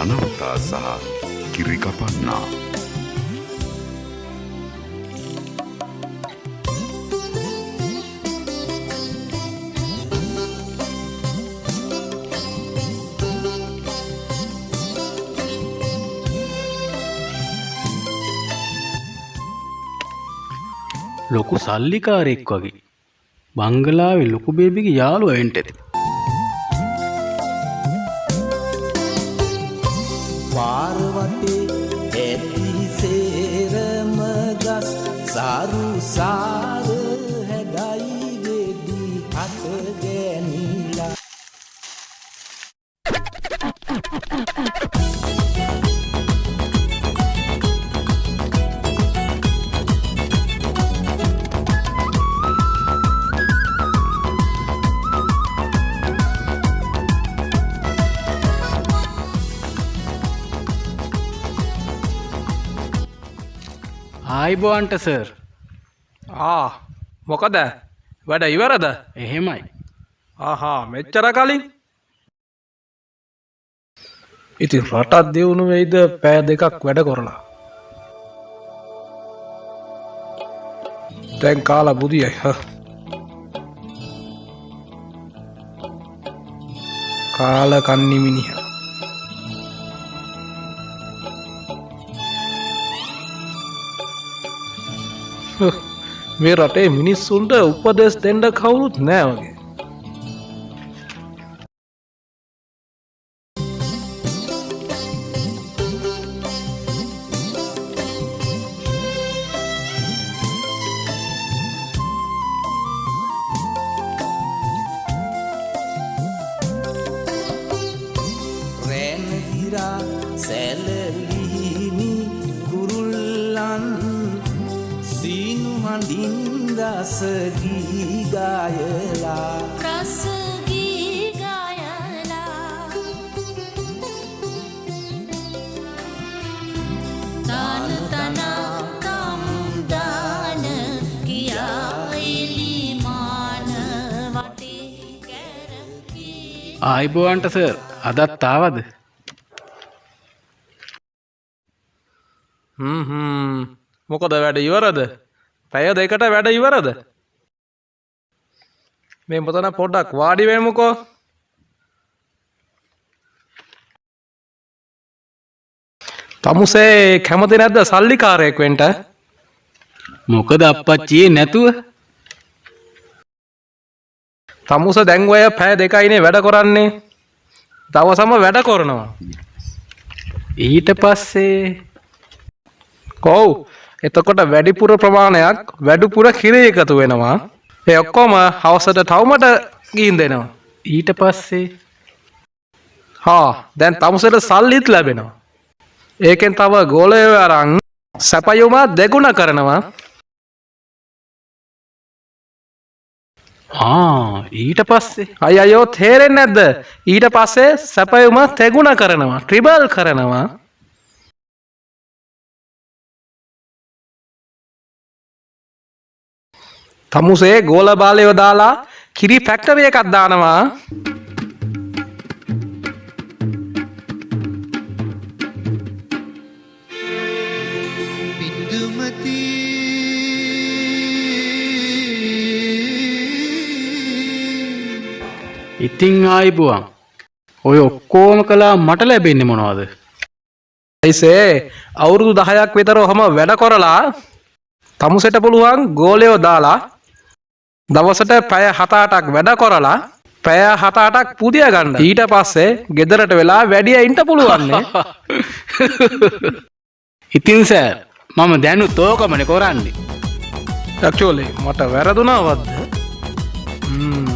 ධනවතා සහ කිරිකපන්නා. ලොකු සල්ලිකාරෙක් වගේ බංගලාවේ ලොකු බේබිගේ යාළුව එන්ට ආයිබෝන්ට සර්. ආ මොකද? වැඩ ඉවරද? එහෙමයි. ආහා මෙච්චර කලින්? ඉතින් රටත් දියුණු වෙයිද? පෑ දෙකක් වැඩ කොරලා. දැන් කාලා බුදියයි හ. කාල කන්නිමිනිහ මේ රටේ මිනිස්සුන්ට උපදෙස් දෙන්ඩ කවුරුත් නෑ වගේ. රැනහිරා සැලලිහිමි කුරුල්ලන් සීනු හඬින් රසගී ගායලා. රසගී ගයලා තන කැරකී. ආයිබෝන්ට සර් අදත් ආවද. මොකද වැඩ ඉවරද පැය දෙකට වැඩ ඉවරද? මේ මොතන පොඩ්ඩක් වාඩිවේමුකෝ තමුසේ කැමති නැද්ද සල්ලිකාරයෙක් වෙන්ට? මොකද අපච්චියේ නැතුව? තමුස දැන්වය පෑ දෙකයිනේ වැඩ කොරන්නේ. දවසම වැඩ කොරනවා. ඊට පස්සේ කොව් එතකොට වැඩිපුර ප්‍රමාණයක් වැඩුපුර කිරේ එකතු වෙනවා. ඒ ඔක්කොම හවසට තවමට ගීන් දෙනවා. ඊට පස්සේ? හා දැන් තමුසට සල්ලිත් ලැබෙනවා. ඒකෙන් තව ගෝලය අරං සැපයුමා දෙගුණ කරනවා. ආ ඊට පස්සේ? අය අයෝ තේරෙන් නැද්ද? ඊට පස්සේ සැපයුම තෙගුණ කරනවා ට්‍රිබල් කරනවා තමුසේ ගෝල බාලයෝ දාලා කිරි ෆැක්ටරිය එකක් දානවා. බින්දුමති ඉතිං ආයිබුවන් ඔය ඔක්කෝම කලා මට ලැබෙන්නේ මොනවද? ඇයිසේ අවුරුදු දහයක් විතර හොම වැඩ කොරලා තමුසෙට පුළුවන් ගෝලයෝ දාලා දවසට පැය හතාටක් වැඩ කොරලා පැය හතාටක් පුදිය ගන්න. ඊට පස්සේ ගෙදරට වෙලා වැඩිය ඉන්ට පුළුවන්නේ ඉතින් සෑ මම දැනු තෝකමන කොරන්නේ. ටක්ෂෝලේ මට වැරදුනාවත්ද ම්ම්.